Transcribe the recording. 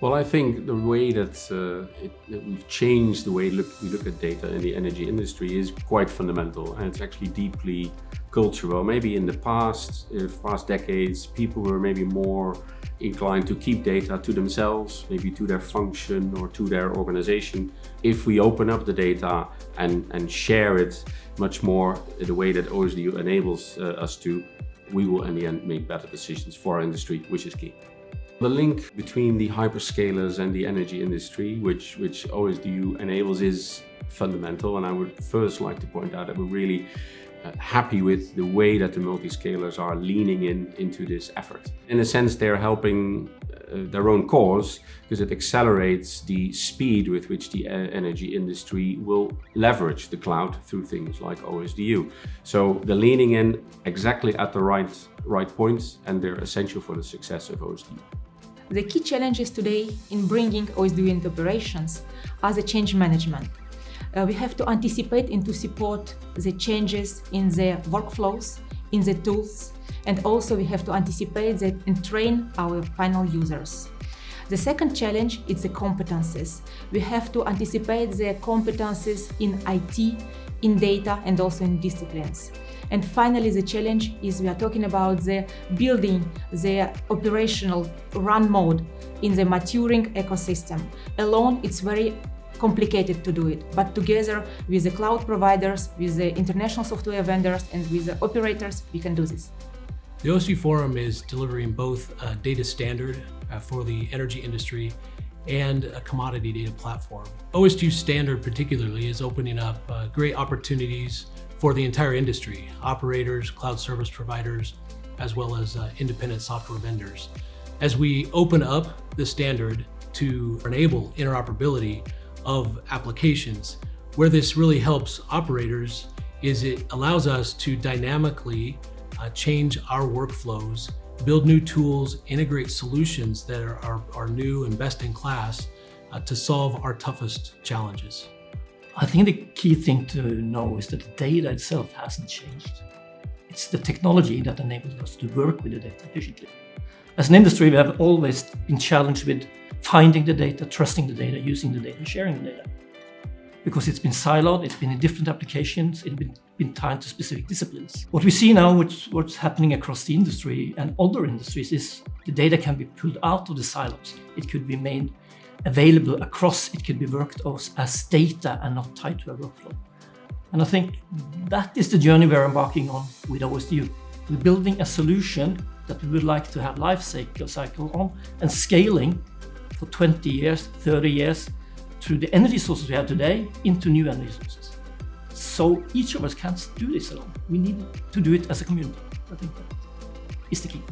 Well, I think the way that, uh, it, that we've changed the way look, we look at data in the energy industry is quite fundamental and it's actually deeply cultural. Maybe in the past, uh, past decades, people were maybe more inclined to keep data to themselves, maybe to their function or to their organization. If we open up the data and, and share it much more in the way that OSDU enables uh, us to, we will in the end make better decisions for our industry, which is key. The link between the hyperscalers and the energy industry, which, which OSDU enables, is fundamental. And I would first like to point out that we're really uh, happy with the way that the multiscalers are leaning in into this effort. In a sense, they're helping uh, their own cause because it accelerates the speed with which the uh, energy industry will leverage the cloud through things like OSDU. So they're leaning in exactly at the right, right points and they're essential for the success of OSDU. The key challenges today in bringing OSDU into operations are the change management. Uh, we have to anticipate and to support the changes in the workflows, in the tools, and also we have to anticipate that and train our final users. The second challenge is the competences. We have to anticipate the competences in IT, in data, and also in disciplines. And finally, the challenge is we are talking about the building the operational run mode in the maturing ecosystem. Alone, it's very complicated to do it, but together with the cloud providers, with the international software vendors, and with the operators, we can do this. The OSDU Forum is delivering both a data standard uh, for the energy industry and a commodity data platform. OSDU Standard particularly is opening up uh, great opportunities for the entire industry, operators, cloud service providers, as well as uh, independent software vendors. As we open up the standard to enable interoperability of applications, where this really helps operators is it allows us to dynamically uh, change our workflows, build new tools, integrate solutions that are, are, are new and best in class uh, to solve our toughest challenges. I think the key thing to know is that the data itself hasn't changed. It's the technology that enables us to work with the data efficiently. As an industry, we have always been challenged with finding the data, trusting the data, using the data, sharing the data. Because it's been siloed, it's been in different applications, it's been, been tied to specific disciplines. What we see now, which, what's happening across the industry and other industries, is the data can be pulled out of the silos. It could be made available across, it could be worked as data and not tied to a workflow. And I think that is the journey we're embarking on with OSDU. We're building a solution that we would like to have life cycle, cycle on and scaling for 20 years, 30 years through the energy sources we have today into new energy sources. So each of us can't do this alone. We need to do it as a community. I think that is the key.